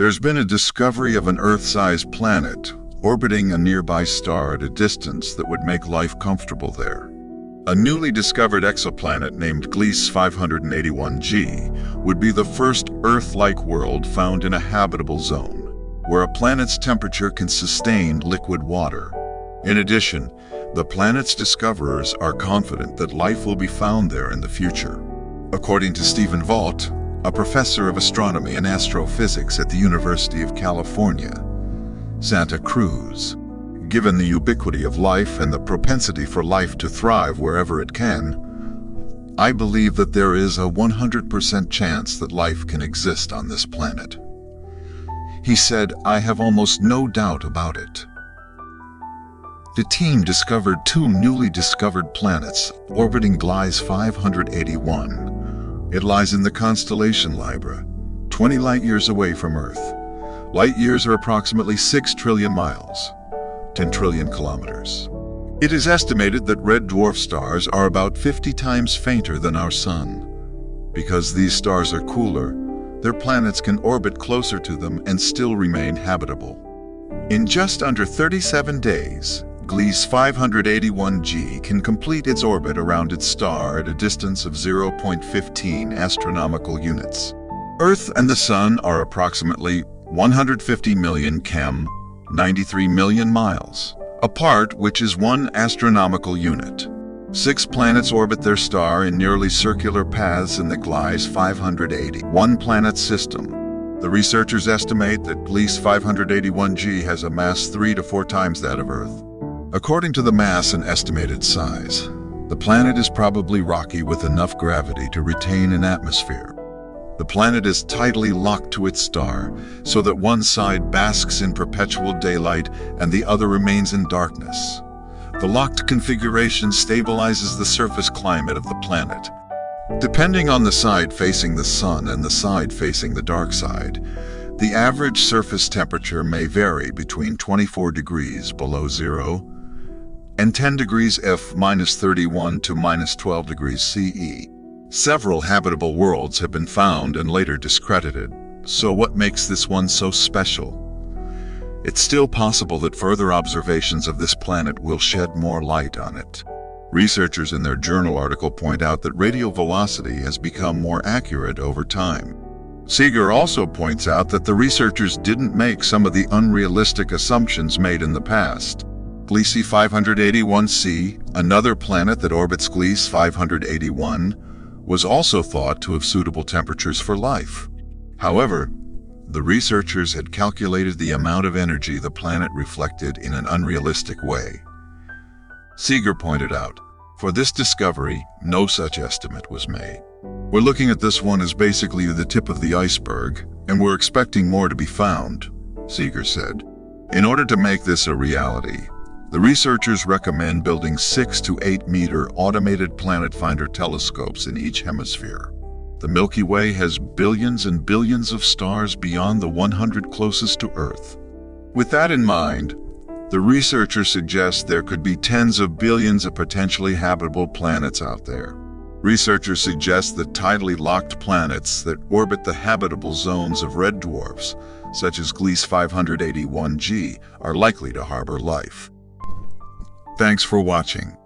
There's been a discovery of an Earth-sized planet orbiting a nearby star at a distance that would make life comfortable there. A newly discovered exoplanet named Gliese 581g would be the first Earth-like world found in a habitable zone, where a planet's temperature can sustain liquid water. In addition, the planet's discoverers are confident that life will be found there in the future. According to Stephen Vogt, a professor of astronomy and astrophysics at the University of California, Santa Cruz. Given the ubiquity of life and the propensity for life to thrive wherever it can, I believe that there is a 100% chance that life can exist on this planet. He said, I have almost no doubt about it. The team discovered two newly discovered planets orbiting Gliese 581 it lies in the constellation Libra, 20 light-years away from Earth. Light-years are approximately 6 trillion miles, 10 trillion kilometers. It is estimated that red dwarf stars are about 50 times fainter than our Sun. Because these stars are cooler, their planets can orbit closer to them and still remain habitable. In just under 37 days, Gliese 581g can complete its orbit around its star at a distance of 0.15 astronomical units. Earth and the Sun are approximately 150 million chem, 93 million miles, apart which is one astronomical unit. Six planets orbit their star in nearly circular paths in the Gliese 581 planet system. The researchers estimate that Gliese 581g has a mass three to four times that of Earth. According to the mass and estimated size, the planet is probably rocky with enough gravity to retain an atmosphere. The planet is tightly locked to its star so that one side basks in perpetual daylight and the other remains in darkness. The locked configuration stabilizes the surface climate of the planet. Depending on the side facing the sun and the side facing the dark side, the average surface temperature may vary between 24 degrees below zero and 10 degrees F minus 31 to minus 12 degrees CE. Several habitable worlds have been found and later discredited, so what makes this one so special? It's still possible that further observations of this planet will shed more light on it. Researchers in their journal article point out that radial velocity has become more accurate over time. Seeger also points out that the researchers didn't make some of the unrealistic assumptions made in the past. Gliese 581c, another planet that orbits Gliese 581, was also thought to have suitable temperatures for life. However, the researchers had calculated the amount of energy the planet reflected in an unrealistic way. Seeger pointed out, for this discovery, no such estimate was made. We're looking at this one as basically the tip of the iceberg, and we're expecting more to be found, Seeger said. In order to make this a reality, the researchers recommend building 6 to 8 meter automated planet finder telescopes in each hemisphere. The Milky Way has billions and billions of stars beyond the 100 closest to Earth. With that in mind, the researchers suggest there could be tens of billions of potentially habitable planets out there. Researchers suggest that tidally locked planets that orbit the habitable zones of red dwarfs, such as Gliese 581g, are likely to harbor life. Thanks for watching.